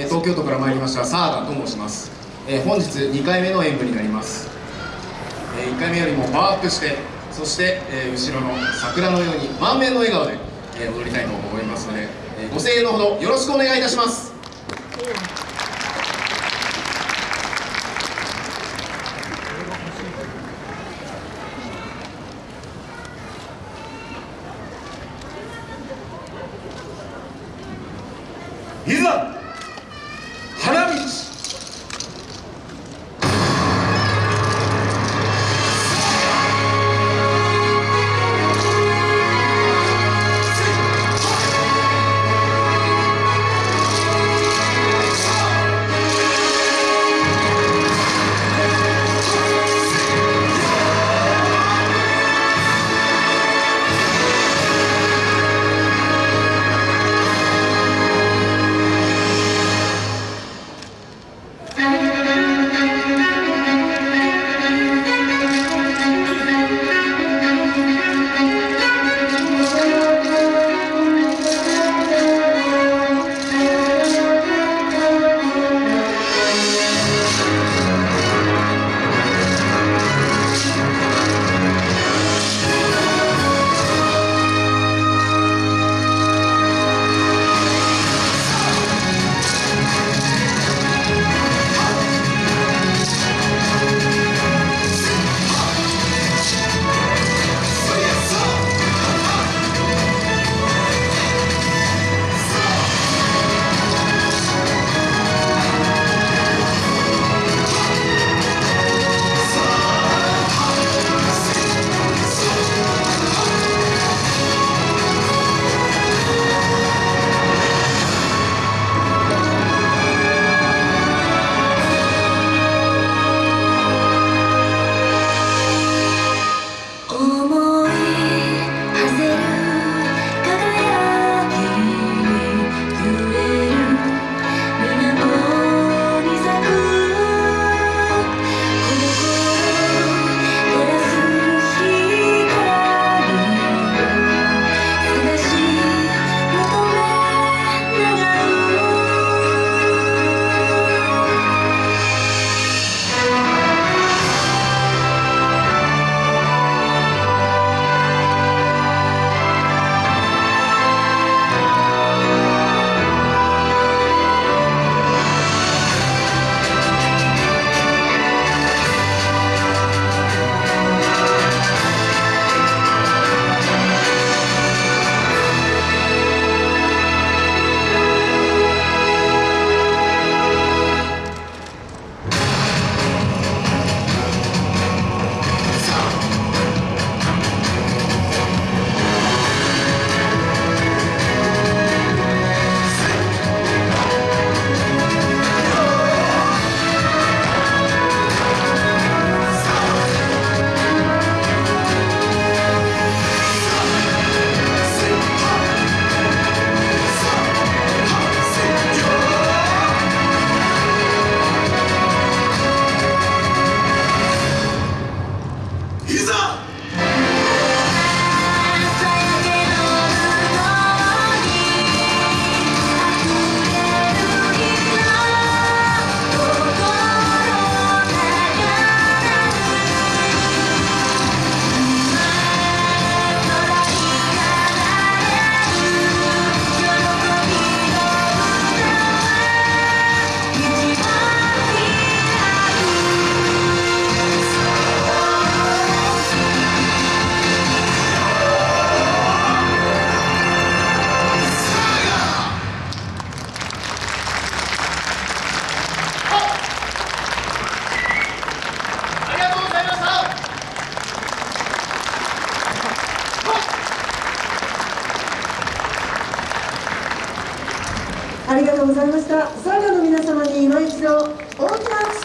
え東京都から参りましたサーダと申します、え本日2回目の演舞になります、え1回目よりもパワーアップしてそして、え後ろの桜のように満面の笑顔で、え踊りたいと思いますので、えご声援のほどよろしくお願いいたします。いざありがとうございました。サーガの皆様に今一度大きな拍手を